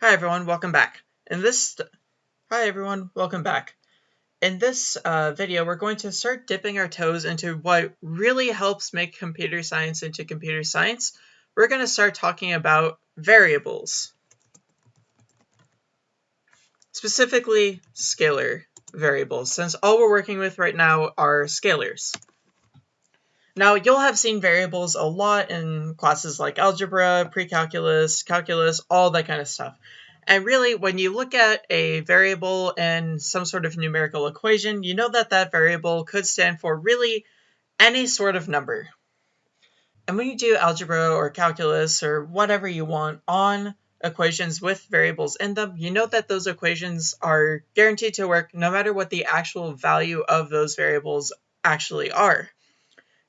Hi everyone, welcome back. In this, hi everyone, welcome back. In this uh, video, we're going to start dipping our toes into what really helps make computer science into computer science. We're going to start talking about variables. Specifically, scalar variables, since all we're working with right now are scalars. Now, you'll have seen variables a lot in classes like algebra, pre-calculus, calculus, all that kind of stuff. And really, when you look at a variable in some sort of numerical equation, you know that that variable could stand for really any sort of number. And when you do algebra or calculus or whatever you want on equations with variables in them, you know that those equations are guaranteed to work no matter what the actual value of those variables actually are.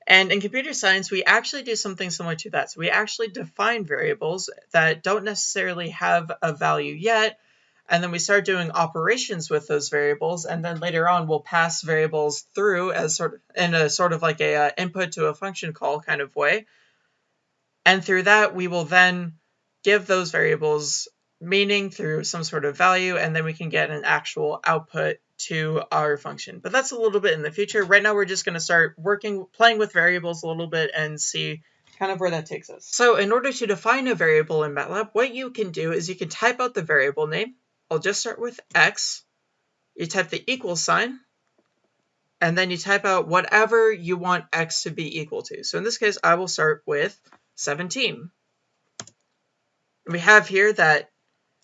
And in computer science, we actually do something similar to that. So we actually define variables that don't necessarily have a value yet, and then we start doing operations with those variables, and then later on we'll pass variables through as sort of in a sort of like a uh, input to a function call kind of way. And through that, we will then give those variables meaning through some sort of value, and then we can get an actual output to our function. But that's a little bit in the future. Right now, we're just going to start working, playing with variables a little bit and see kind of where that takes us. So in order to define a variable in MATLAB, what you can do is you can type out the variable name. I'll just start with x. You type the equal sign, and then you type out whatever you want x to be equal to. So in this case, I will start with 17. We have here that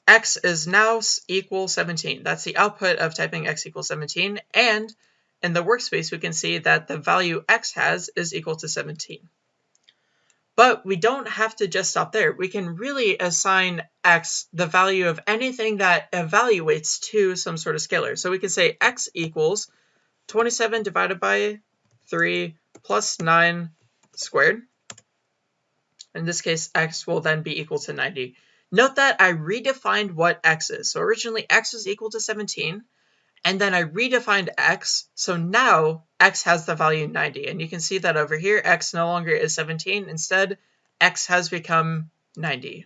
x is now equal 17. That's the output of typing x equals 17. And in the workspace, we can see that the value x has is equal to 17. But we don't have to just stop there. We can really assign x the value of anything that evaluates to some sort of scalar. So we can say x equals 27 divided by 3 plus 9 squared. In this case, x will then be equal to 90. Note that I redefined what x is. So originally x was equal to 17, and then I redefined x, so now x has the value 90. And you can see that over here, x no longer is 17. Instead, x has become 90.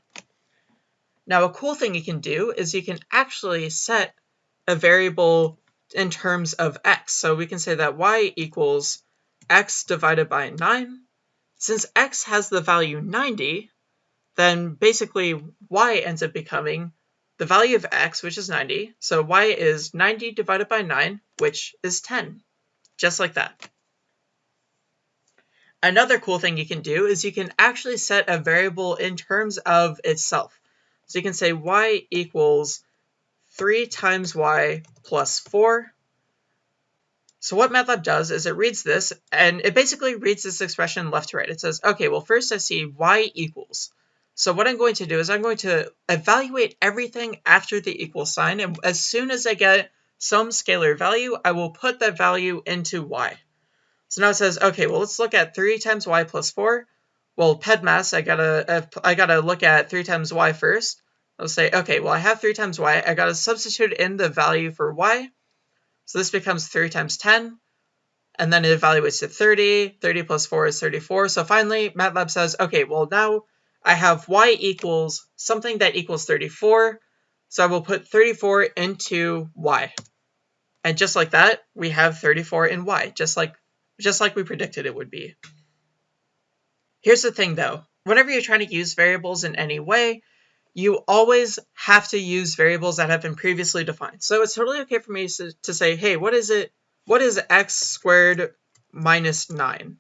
Now, a cool thing you can do is you can actually set a variable in terms of x. So we can say that y equals x divided by 9. Since x has the value 90, then basically y ends up becoming the value of x, which is 90. So y is 90 divided by 9, which is 10. Just like that. Another cool thing you can do is you can actually set a variable in terms of itself. So you can say y equals 3 times y plus 4. So what MATLAB does is it reads this, and it basically reads this expression left to right. It says, okay, well first I see y equals. So what I'm going to do is I'm going to evaluate everything after the equal sign, and as soon as I get some scalar value, I will put that value into y. So now it says, okay, well, let's look at 3 times y plus 4. Well, PEDMAS, I gotta, uh, I gotta look at 3 times y first. I'll say, okay, well, I have 3 times y. I gotta substitute in the value for y. So this becomes 3 times 10. And then it evaluates to 30. 30 plus 4 is 34. So finally, MATLAB says, okay, well, now I have y equals something that equals 34. So I will put 34 into y. And just like that, we have 34 in y, just like, just like we predicted it would be. Here's the thing though, whenever you're trying to use variables in any way, you always have to use variables that have been previously defined. So it's totally okay for me to, to say, hey, what is it? What is x squared minus 9?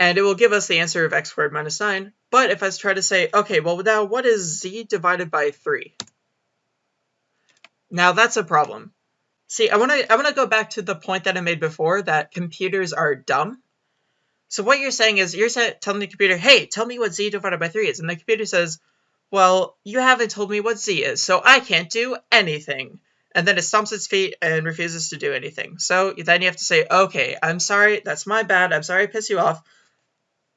And it will give us the answer of x squared minus 9. But if I try to say, okay, well now what is z divided by 3? Now that's a problem. See, I want to I want to go back to the point that I made before that computers are dumb. So what you're saying is you're telling the computer, hey, tell me what z divided by 3 is. And the computer says, well, you haven't told me what z is, so I can't do anything. And then it stomps its feet and refuses to do anything. So then you have to say, okay, I'm sorry, that's my bad, I'm sorry I pissed you off,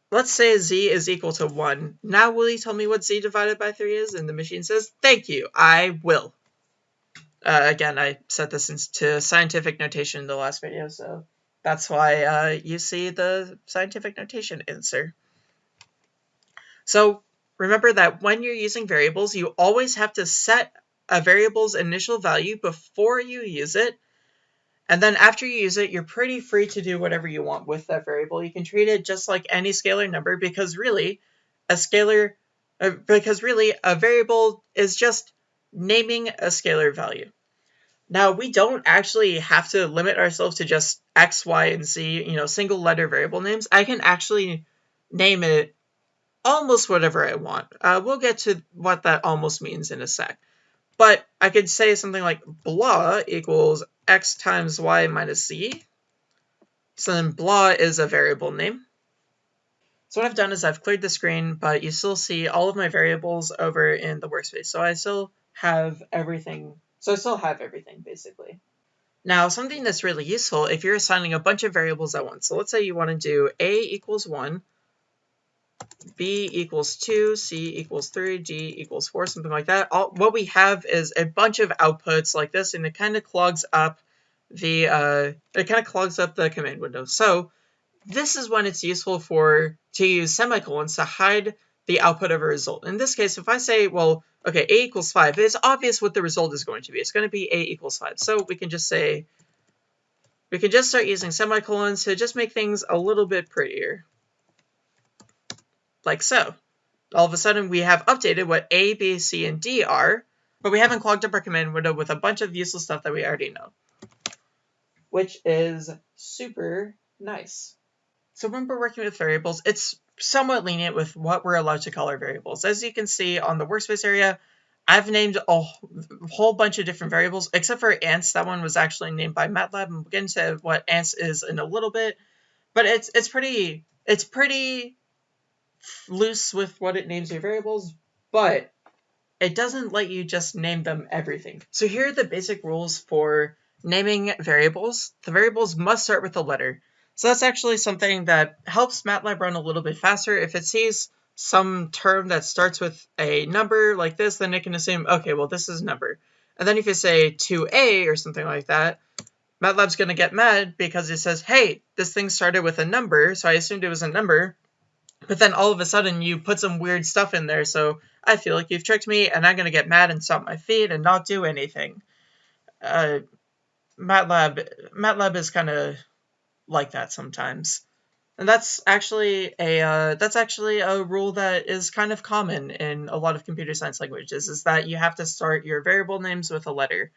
Let's say z is equal to 1. Now will you tell me what z divided by 3 is? And the machine says, thank you, I will. Uh, again, I set this into scientific notation in the last video, so that's why uh, you see the scientific notation answer. So remember that when you're using variables, you always have to set a variable's initial value before you use it. And then after you use it, you're pretty free to do whatever you want with that variable. You can treat it just like any scalar number because really a scalar, uh, because really a variable is just naming a scalar value. Now, we don't actually have to limit ourselves to just x, y, and z, you know, single letter variable names. I can actually name it almost whatever I want. Uh, we'll get to what that almost means in a sec. But I could say something like blah equals x times y minus z. So then blah is a variable name. So what I've done is I've cleared the screen, but you still see all of my variables over in the workspace. So I still have everything. So I still have everything basically. Now, something that's really useful if you're assigning a bunch of variables at once. So let's say you want to do a equals 1, b equals 2, c equals 3, d equals 4, something like that. All, what we have is a bunch of outputs like this, and it kind of clogs up the uh, it kind of clogs up the command window. So this is when it's useful for to use semicolons to hide the output of a result. In this case, if I say, well, okay, a equals 5, it's obvious what the result is going to be. It's going to be a equals 5. So we can just say, we can just start using semicolons to just make things a little bit prettier. Like so. All of a sudden, we have updated what a, b, c, and d are, but we haven't clogged up our command window with a bunch of useless stuff that we already know. Which is super nice. So when we're working with variables, it's somewhat lenient with what we're allowed to call our variables. As you can see on the workspace area, I've named a whole bunch of different variables, except for ans. That one was actually named by MATLAB, and we'll get into what ans is in a little bit. But it's it's pretty it's pretty loose with what it names your variables, but it doesn't let you just name them everything. So here are the basic rules for naming variables. The variables must start with a letter. So that's actually something that helps MATLAB run a little bit faster. If it sees some term that starts with a number like this, then it can assume, okay, well, this is a number. And then if you say 2a or something like that, MATLAB's going to get mad because it says, hey, this thing started with a number, so I assumed it was a number. But then all of a sudden you put some weird stuff in there, so I feel like you've tricked me, and I'm going to get mad and stop my feed and not do anything. Uh, MATLAB, MATLAB is kind of like that sometimes. And that's actually a uh, that's actually a rule that is kind of common in a lot of computer science languages is that you have to start your variable names with a letter.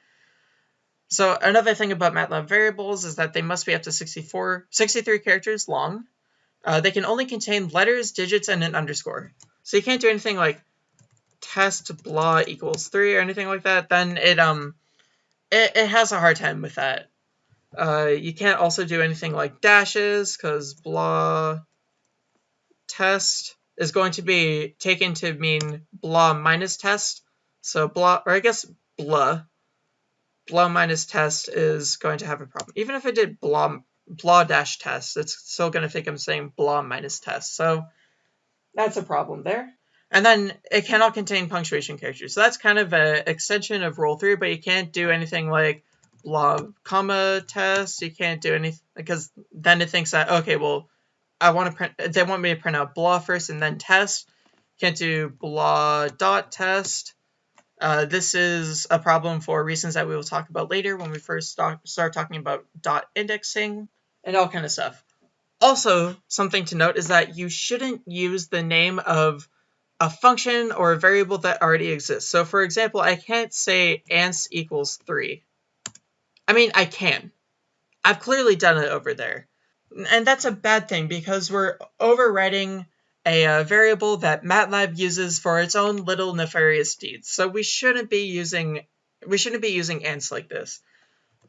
So another thing about MATLAB variables is that they must be up to 64, 63 characters long. Uh, they can only contain letters, digits, and an underscore. So you can't do anything like test blah equals 3 or anything like that. Then it um it, it has a hard time with that. Uh, you can't also do anything like dashes because blah test is going to be taken to mean blah minus test. So blah, or I guess blah, blah minus test is going to have a problem. Even if I did blah, blah dash test, it's still going to think I'm saying blah minus test. So that's a problem there. And then it cannot contain punctuation characters. So that's kind of an extension of rule 3, but you can't do anything like blah comma test. You can't do anything because then it thinks that okay, well, I want to print. They want me to print out blah first and then test. Can't do blah dot test. Uh, this is a problem for reasons that we will talk about later when we first start talking about dot indexing and all kind of stuff. Also, something to note is that you shouldn't use the name of a function or a variable that already exists. So for example, I can't say ans equals 3 I mean, I can. I've clearly done it over there. And that's a bad thing because we're overwriting a uh, variable that MATLAB uses for its own little nefarious deeds. So we shouldn't be using we shouldn't be using ans like this.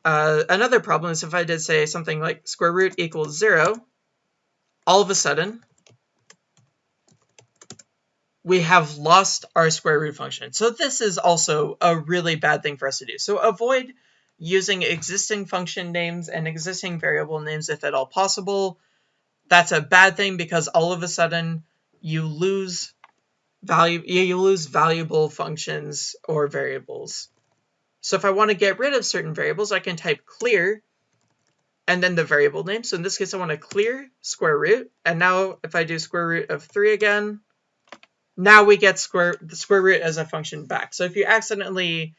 Uh, another problem is if I did say something like square root equals zero, all of a sudden we have lost our square root function. So this is also a really bad thing for us to do. So avoid using existing function names and existing variable names if at all possible. That's a bad thing because all of a sudden you lose value you lose valuable functions or variables. So if I want to get rid of certain variables, I can type clear and then the variable name. So in this case, I want to clear square root. And now if I do square root of 3 again, now we get square the square root as a function back. So if you accidentally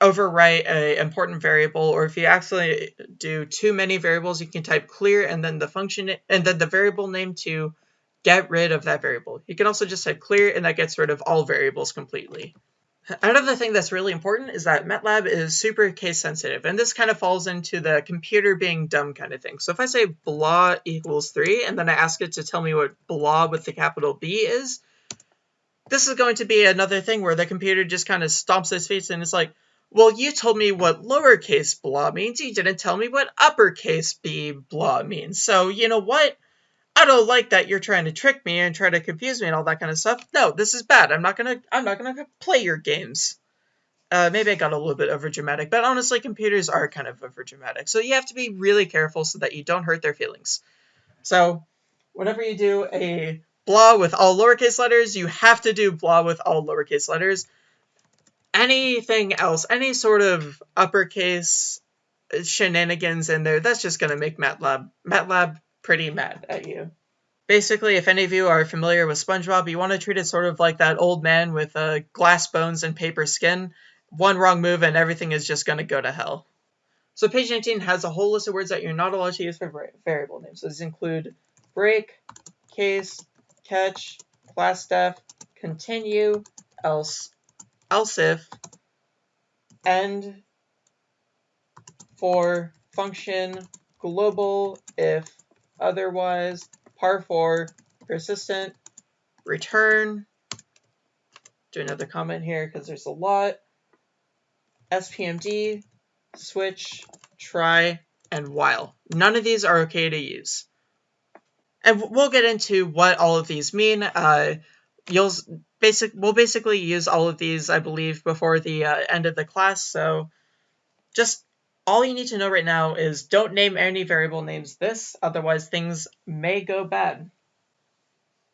overwrite a important variable, or if you accidentally do too many variables, you can type clear and then the function and then the variable name to get rid of that variable. You can also just type clear and that gets rid of all variables completely. Another thing that's really important is that MATLAB is super case sensitive, and this kind of falls into the computer being dumb kind of thing. So if I say blah equals 3, and then I ask it to tell me what blah with the capital B is, this is going to be another thing where the computer just kind of stomps its face and it's like, well, you told me what lowercase blah means, you didn't tell me what uppercase b blah means. So, you know what? I don't like that you're trying to trick me and try to confuse me and all that kind of stuff. No, this is bad. I'm not gonna I'm not gonna play your games. Uh, maybe I got a little bit over dramatic, but honestly, computers are kind of over dramatic. So you have to be really careful so that you don't hurt their feelings. So whenever you do a blah with all lowercase letters, you have to do blah with all lowercase letters. Anything else, any sort of uppercase shenanigans in there, that's just gonna make MATLAB MATLAB pretty mad at you. Basically, if any of you are familiar with SpongeBob, you want to treat it sort of like that old man with uh, glass bones and paper skin. One wrong move and everything is just going to go to hell. So page 19 has a whole list of words that you're not allowed to use for variable names. So these include break, case, catch, classdef, continue, else, else if, end, for, function, global, if, otherwise, parfor, persistent, return, do another comment here because there's a lot, SPMD, switch, try, and while. None of these are okay to use. And we'll get into what all of these mean. Uh, you'll basic we'll basically use all of these, I believe, before the uh, end of the class. So just all you need to know right now is don't name any variable names this, otherwise things may go bad.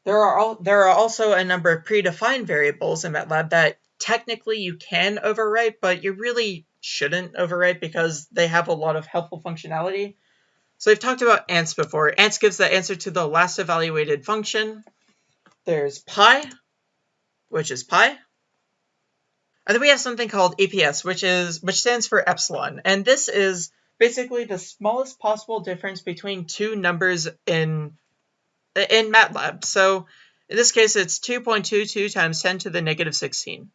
There are, there are also a number of predefined variables in MATLAB that technically you can overwrite, but you really shouldn't overwrite because they have a lot of helpful functionality. So we've talked about ans before. Ans gives the answer to the last evaluated function. There's pi, which is pi. And then we have something called EPS, which is which stands for epsilon. And this is basically the smallest possible difference between two numbers in in MATLAB. So in this case, it's 2.22 times 10 to the negative 16.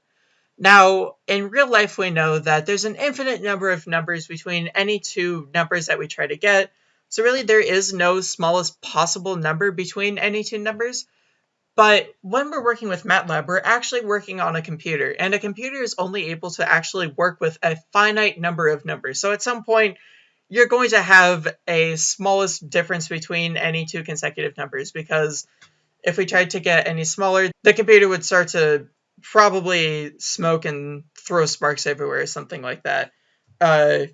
Now, in real life, we know that there's an infinite number of numbers between any two numbers that we try to get. So really, there is no smallest possible number between any two numbers. But when we're working with MATLAB, we're actually working on a computer, and a computer is only able to actually work with a finite number of numbers. So at some point, you're going to have a smallest difference between any two consecutive numbers, because if we tried to get any smaller, the computer would start to probably smoke and throw sparks everywhere or something like that. Uh,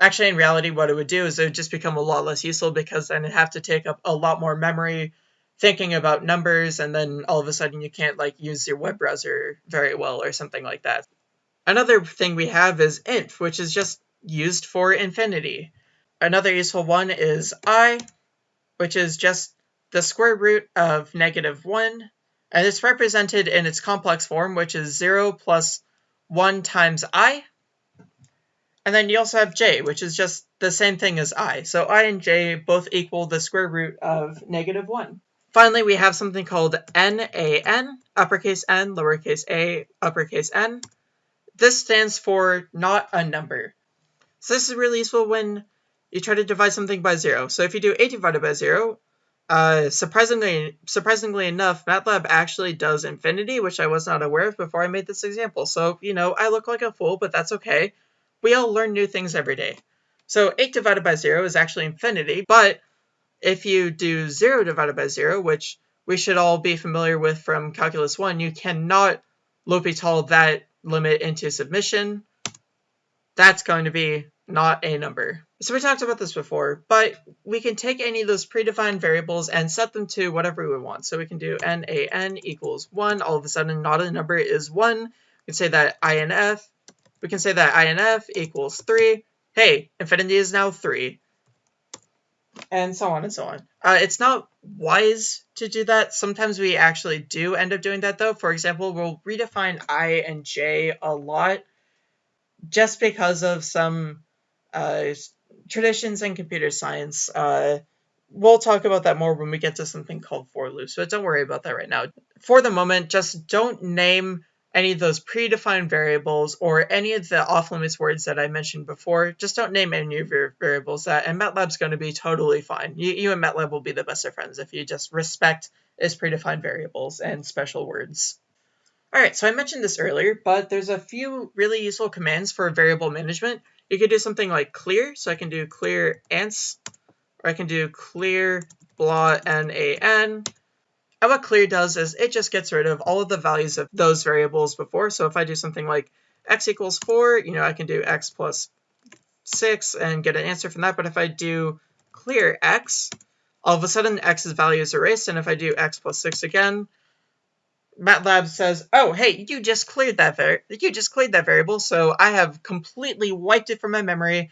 actually, in reality, what it would do is it would just become a lot less useful because then it'd have to take up a lot more memory, thinking about numbers and then all of a sudden you can't like use your web browser very well or something like that. Another thing we have is inf, which is just used for infinity. Another useful one is i, which is just the square root of negative 1, and it's represented in its complex form, which is 0 plus 1 times i. And then you also have j, which is just the same thing as i. So i and j both equal the square root of negative 1. Finally, we have something called NaN, uppercase n, lowercase a, uppercase n. This stands for not a number. So this is really useful when you try to divide something by zero. So if you do a divided by zero, uh, surprisingly, surprisingly enough, MATLAB actually does infinity, which I was not aware of before I made this example. So, you know, I look like a fool, but that's okay. We all learn new things every day. So 8 divided by 0 is actually infinity, but if you do 0 divided by 0, which we should all be familiar with from Calculus 1, you cannot L'Hopital that limit into submission. That's going to be not a number. So we talked about this before, but we can take any of those predefined variables and set them to whatever we want. So we can do NaN equals 1. All of a sudden, not a number is 1. We can say that INF. We can say that INF equals 3. Hey, infinity is now 3. And so on and so on. Uh, it's not wise to do that. Sometimes we actually do end up doing that though. For example, we'll redefine i and j a lot just because of some uh, traditions in computer science. Uh, we'll talk about that more when we get to something called for loops, but don't worry about that right now. For the moment, just don't name any of those predefined variables or any of the off limits words that I mentioned before. Just don't name any of your variables that, and MATLAB's going to be totally fine. You, you and MATLAB will be the best of friends if you just respect its predefined variables and special words. Alright, so I mentioned this earlier, but there's a few really useful commands for variable management. You could do something like clear, so I can do clear ans, or I can do clear blah nan. And what clear does is it just gets rid of all of the values of those variables before. So if I do something like x equals 4, you know, I can do x plus 6 and get an answer from that. But if I do clear x, all of a sudden x's value is erased. And if I do x plus 6 again, MATLAB says, "Oh, hey, you just cleared that you just cleared that variable, so I have completely wiped it from my memory.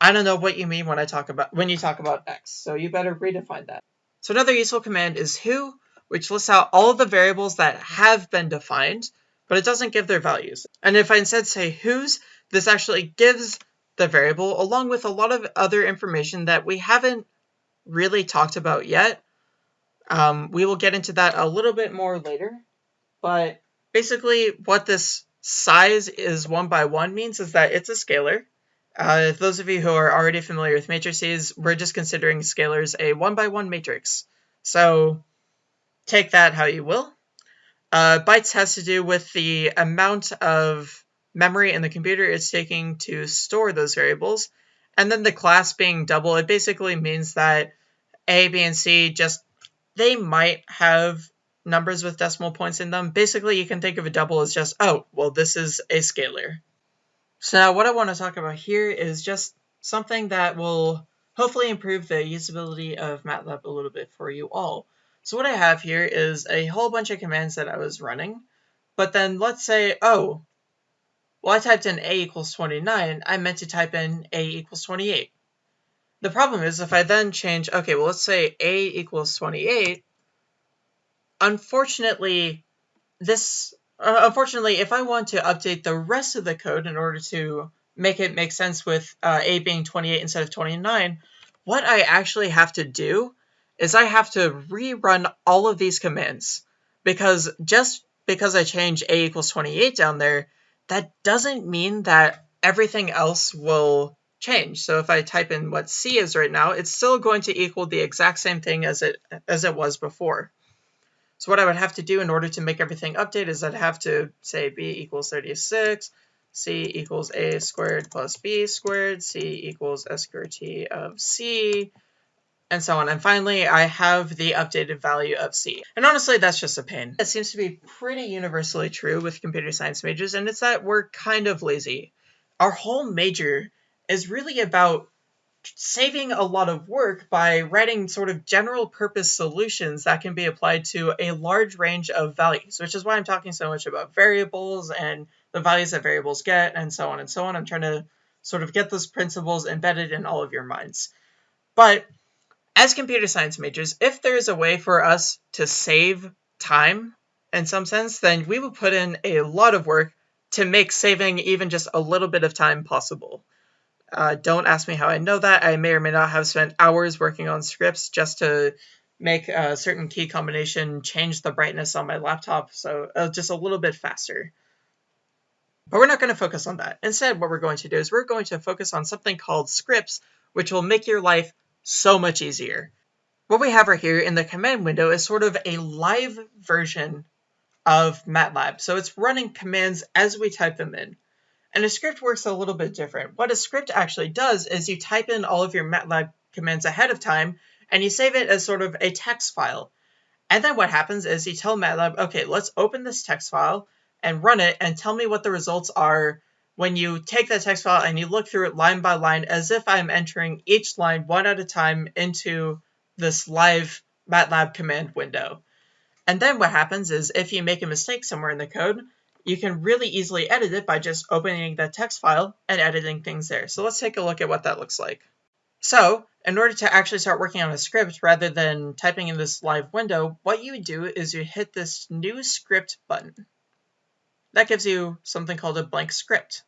I don't know what you mean when I talk about when you talk about x, so you better redefine that." So another useful command is who, which lists out all of the variables that have been defined, but it doesn't give their values. And if I instead say whos, this actually gives the variable along with a lot of other information that we haven't really talked about yet. Um, we will get into that a little bit more later. But basically what this size is one by one means is that it's a scalar. Uh, those of you who are already familiar with matrices, we're just considering scalars a one by one matrix. So take that how you will. Uh, bytes has to do with the amount of memory in the computer it's taking to store those variables. And then the class being double, it basically means that A, B, and C just, they might have numbers with decimal points in them, basically you can think of a double as just, oh, well, this is a scalar. So now what I want to talk about here is just something that will hopefully improve the usability of MATLAB a little bit for you all. So what I have here is a whole bunch of commands that I was running, but then let's say, oh, well, I typed in a equals 29, I meant to type in a equals 28. The problem is if I then change, okay, well, let's say a equals 28, unfortunately, this uh, unfortunately, if I want to update the rest of the code in order to make it make sense with uh, a being 28 instead of 29, what I actually have to do is I have to rerun all of these commands because just because I change a equals 28 down there, that doesn't mean that everything else will change. So if I type in what C is right now, it's still going to equal the exact same thing as it as it was before. So what I would have to do in order to make everything update is I'd have to say b equals 36, c equals a squared plus b squared, c equals s squared t of c, and so on. And finally, I have the updated value of c. And honestly, that's just a pain. That seems to be pretty universally true with computer science majors, and it's that we're kind of lazy. Our whole major is really about saving a lot of work by writing sort of general purpose solutions that can be applied to a large range of values, which is why I'm talking so much about variables and the values that variables get and so on and so on. I'm trying to sort of get those principles embedded in all of your minds. But as computer science majors, if there is a way for us to save time in some sense, then we will put in a lot of work to make saving even just a little bit of time possible. Uh, don't ask me how I know that. I may or may not have spent hours working on scripts just to make a certain key combination change the brightness on my laptop, so uh, just a little bit faster. But we're not going to focus on that. Instead, what we're going to do is we're going to focus on something called scripts, which will make your life so much easier. What we have right here in the command window is sort of a live version of MATLAB. So it's running commands as we type them in. And a script works a little bit different. What a script actually does is you type in all of your MATLAB commands ahead of time, and you save it as sort of a text file. And then what happens is you tell MATLAB, okay, let's open this text file and run it and tell me what the results are when you take that text file and you look through it line by line as if I'm entering each line one at a time into this live MATLAB command window. And then what happens is if you make a mistake somewhere in the code, you can really easily edit it by just opening the text file and editing things there. So let's take a look at what that looks like. So in order to actually start working on a script rather than typing in this live window, what you do is you hit this new script button. That gives you something called a blank script.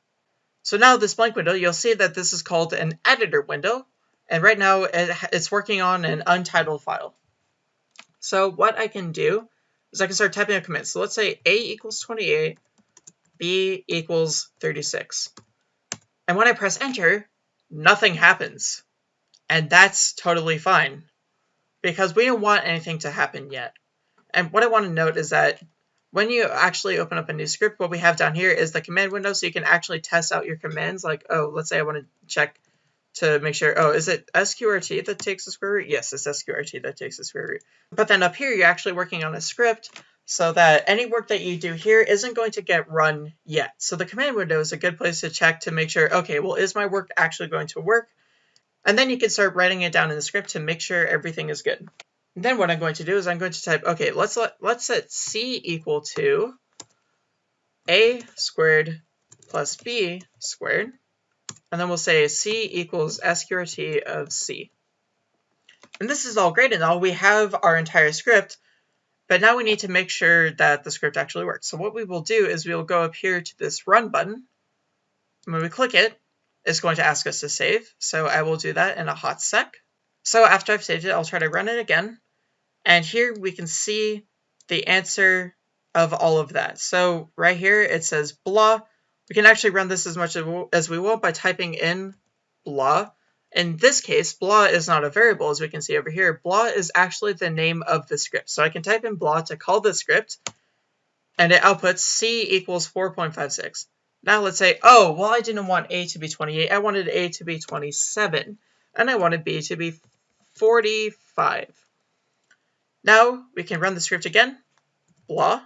So now this blank window, you'll see that this is called an editor window. And right now it's working on an untitled file. So what I can do is I can start typing a command. So let's say A equals 28, B equals 36. And when I press enter, nothing happens. And that's totally fine because we don't want anything to happen yet. And what I want to note is that when you actually open up a new script, what we have down here is the command window so you can actually test out your commands. Like, oh, let's say I want to check to make sure, oh, is it SQRT that takes the square root? Yes, it's SQRT that takes the square root. But then up here, you're actually working on a script so that any work that you do here isn't going to get run yet. So the command window is a good place to check to make sure, okay, well, is my work actually going to work? And then you can start writing it down in the script to make sure everything is good. And then what I'm going to do is I'm going to type, okay, let's let, let's set c equal to a squared plus b squared. And then we'll say c equals sqrt of c. And this is all great and all. We have our entire script, but now we need to make sure that the script actually works. So what we will do is we will go up here to this run button. And when we click it, it's going to ask us to save. So I will do that in a hot sec. So after I've saved it, I'll try to run it again. And here we can see the answer of all of that. So right here it says blah. We can actually run this as much as we want by typing in blah. In this case, blah is not a variable, as we can see over here. Blah is actually the name of the script. So I can type in blah to call the script, and it outputs c equals 4.56. Now let's say, oh, well, I didn't want a to be 28. I wanted a to be 27, and I wanted b to be 45. Now we can run the script again, blah,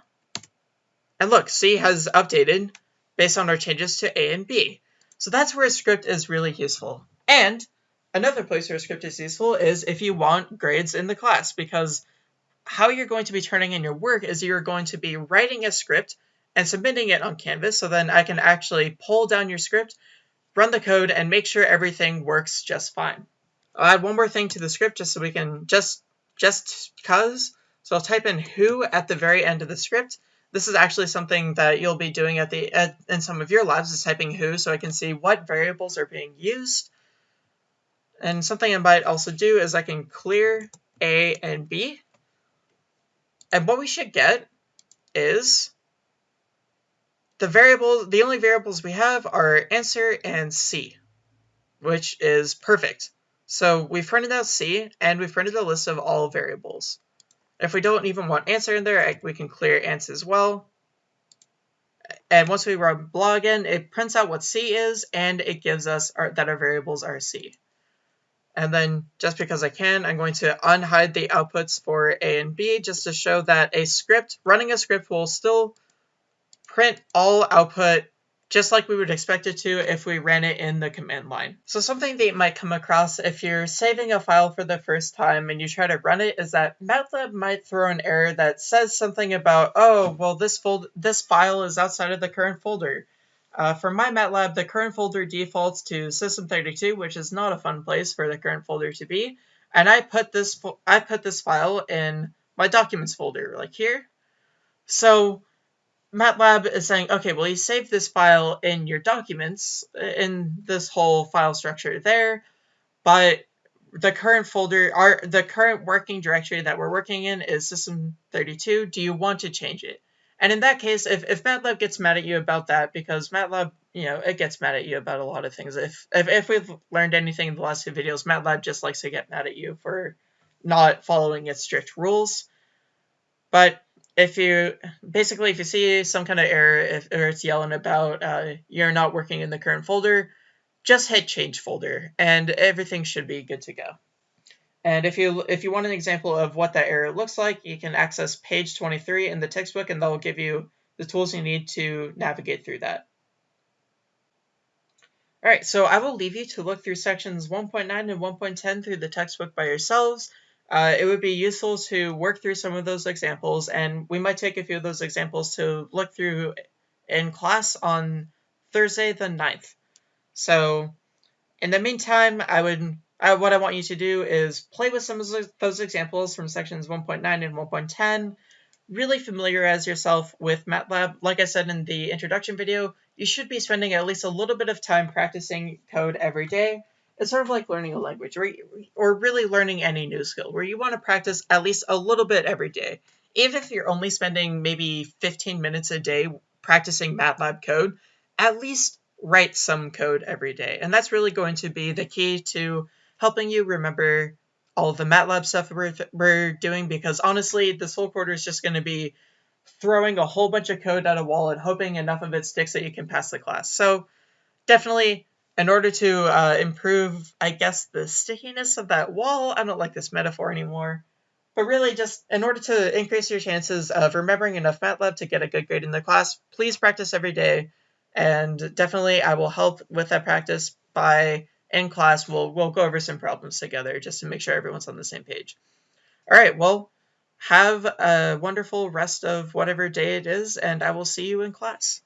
and look, C has updated based on our changes to A and B. So that's where a script is really useful. And another place where a script is useful is if you want grades in the class, because how you're going to be turning in your work is you're going to be writing a script and submitting it on Canvas, so then I can actually pull down your script, run the code, and make sure everything works just fine. I'll add one more thing to the script just so we can just just cause. So I'll type in who at the very end of the script. This is actually something that you'll be doing at the at, in some of your labs is typing who so I can see what variables are being used. And something I might also do is I can clear A and B. And what we should get is the variables, the only variables we have are answer and C, which is perfect. So we've printed out C, and we've printed a list of all variables. If we don't even want answer in there, we can clear ans as well. And once we run blog again, it prints out what C is, and it gives us our, that our variables are C. And then just because I can, I'm going to unhide the outputs for A and B just to show that a script, running a script will still print all output just like we would expect it to if we ran it in the command line. So something that you might come across if you're saving a file for the first time and you try to run it is that MATLAB might throw an error that says something about, oh, well, this, fold this file is outside of the current folder. Uh, for my MATLAB, the current folder defaults to System32, which is not a fun place for the current folder to be. And I put this I put this file in my documents folder, like here. So MATLAB is saying, okay, well, you saved this file in your documents, uh, in this whole file structure there, but the current folder, our the current working directory that we're working in is system32. Do you want to change it? And in that case, if, if MATLAB gets mad at you about that, because MATLAB, you know, it gets mad at you about a lot of things. If, if, if we've learned anything in the last two videos, MATLAB just likes to get mad at you for not following its strict rules. But if you basically if you see some kind of error if or it's yelling about uh, you're not working in the current folder just hit change folder and everything should be good to go. And if you if you want an example of what that error looks like you can access page 23 in the textbook and they'll give you the tools you need to navigate through that. All right so i will leave you to look through sections 1.9 and 1.10 through the textbook by yourselves uh, it would be useful to work through some of those examples, and we might take a few of those examples to look through in class on Thursday the 9th. So in the meantime, I would uh, what I want you to do is play with some of those examples from sections 1.9 and 1.10. Really familiarize yourself with MATLAB. Like I said in the introduction video, you should be spending at least a little bit of time practicing code every day. It's sort of like learning a language or, or really learning any new skill where you want to practice at least a little bit every day. Even if you're only spending maybe 15 minutes a day practicing MATLAB code, at least write some code every day. And that's really going to be the key to helping you remember all the MATLAB stuff we're, we're doing because honestly, this whole quarter is just going to be throwing a whole bunch of code at a wall and hoping enough of it sticks that you can pass the class. So definitely, in order to uh, improve, I guess, the stickiness of that wall, I don't like this metaphor anymore, but really just in order to increase your chances of remembering enough MATLAB to get a good grade in the class, please practice every day. And definitely I will help with that practice by in class we'll we'll go over some problems together just to make sure everyone's on the same page. All right, well, have a wonderful rest of whatever day it is, and I will see you in class.